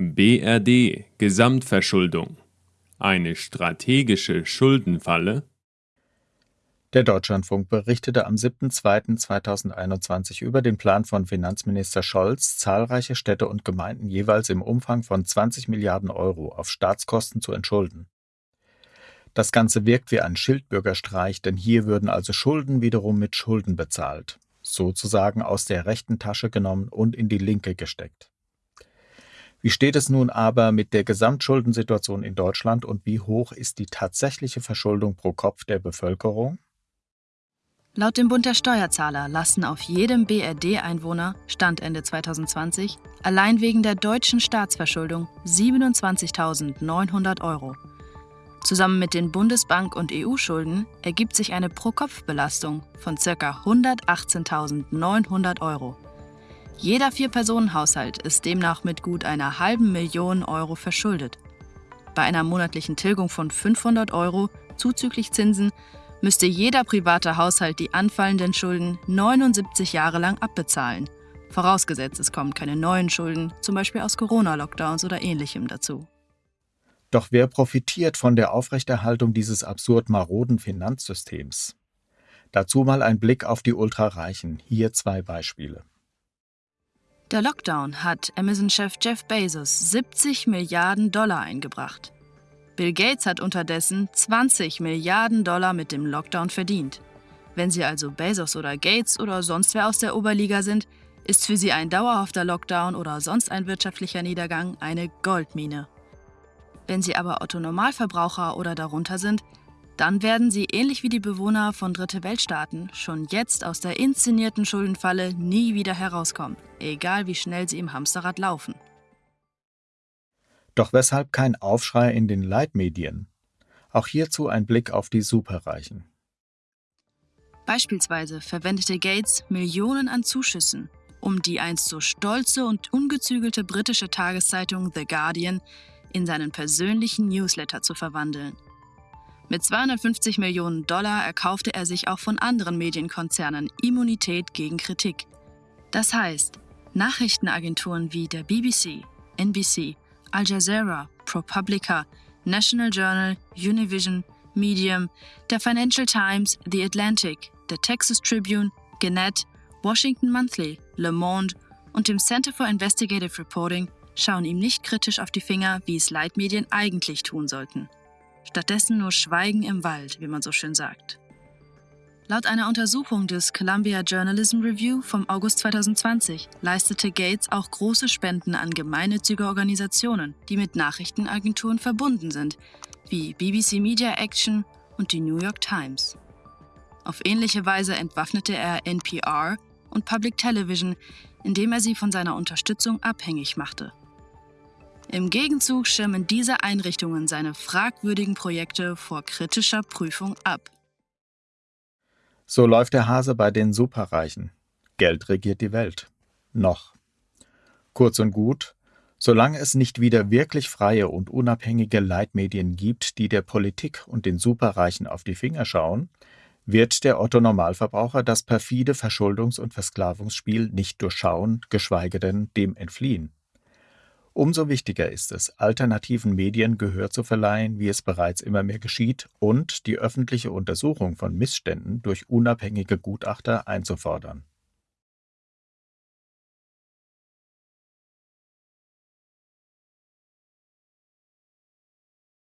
BRD Gesamtverschuldung eine strategische Schuldenfalle? Der Deutschlandfunk berichtete am 7.2.2021 über den Plan von Finanzminister Scholz, zahlreiche Städte und Gemeinden jeweils im Umfang von 20 Milliarden Euro auf Staatskosten zu entschulden. Das Ganze wirkt wie ein Schildbürgerstreich, denn hier würden also Schulden wiederum mit Schulden bezahlt, sozusagen aus der rechten Tasche genommen und in die linke gesteckt. Wie steht es nun aber mit der Gesamtschuldensituation in Deutschland und wie hoch ist die tatsächliche Verschuldung pro Kopf der Bevölkerung? Laut dem Bund der Steuerzahler lasten auf jedem BRD-Einwohner, Stand Ende 2020, allein wegen der deutschen Staatsverschuldung 27.900 Euro. Zusammen mit den Bundesbank- und EU-Schulden ergibt sich eine Pro-Kopf-Belastung von ca. 118.900 Euro. Jeder Vier-Personen-Haushalt ist demnach mit gut einer halben Million Euro verschuldet. Bei einer monatlichen Tilgung von 500 Euro zuzüglich Zinsen müsste jeder private Haushalt die anfallenden Schulden 79 Jahre lang abbezahlen. Vorausgesetzt, es kommen keine neuen Schulden, zum Beispiel aus Corona-Lockdowns oder ähnlichem dazu. Doch wer profitiert von der Aufrechterhaltung dieses absurd maroden Finanzsystems? Dazu mal ein Blick auf die Ultrareichen. Hier zwei Beispiele. Der Lockdown hat Amazon-Chef Jeff Bezos 70 Milliarden Dollar eingebracht. Bill Gates hat unterdessen 20 Milliarden Dollar mit dem Lockdown verdient. Wenn Sie also Bezos oder Gates oder sonst wer aus der Oberliga sind, ist für Sie ein dauerhafter Lockdown oder sonst ein wirtschaftlicher Niedergang eine Goldmine. Wenn Sie aber Otto Normalverbraucher oder darunter sind, dann werden sie ähnlich wie die Bewohner von Dritte Weltstaaten schon jetzt aus der inszenierten Schuldenfalle nie wieder herauskommen, egal wie schnell sie im Hamsterrad laufen. Doch weshalb kein Aufschrei in den Leitmedien? Auch hierzu ein Blick auf die Superreichen. Beispielsweise verwendete Gates Millionen an Zuschüssen, um die einst so stolze und ungezügelte britische Tageszeitung The Guardian in seinen persönlichen Newsletter zu verwandeln – mit 250 Millionen Dollar erkaufte er sich auch von anderen Medienkonzernen Immunität gegen Kritik. Das heißt, Nachrichtenagenturen wie der BBC, NBC, Al Jazeera, ProPublica, National Journal, Univision, Medium, der Financial Times, The Atlantic, der Texas Tribune, Gannett, Washington Monthly, Le Monde und dem Center for Investigative Reporting schauen ihm nicht kritisch auf die Finger, wie es Leitmedien eigentlich tun sollten stattdessen nur Schweigen im Wald, wie man so schön sagt. Laut einer Untersuchung des Columbia Journalism Review vom August 2020 leistete Gates auch große Spenden an gemeinnützige Organisationen, die mit Nachrichtenagenturen verbunden sind, wie BBC Media Action und die New York Times. Auf ähnliche Weise entwaffnete er NPR und Public Television, indem er sie von seiner Unterstützung abhängig machte. Im Gegenzug schirmen diese Einrichtungen seine fragwürdigen Projekte vor kritischer Prüfung ab. So läuft der Hase bei den Superreichen. Geld regiert die Welt. Noch. Kurz und gut, solange es nicht wieder wirklich freie und unabhängige Leitmedien gibt, die der Politik und den Superreichen auf die Finger schauen, wird der Otto Normalverbraucher das perfide Verschuldungs- und Versklavungsspiel nicht durchschauen, geschweige denn dem entfliehen. Umso wichtiger ist es, alternativen Medien Gehör zu verleihen, wie es bereits immer mehr geschieht, und die öffentliche Untersuchung von Missständen durch unabhängige Gutachter einzufordern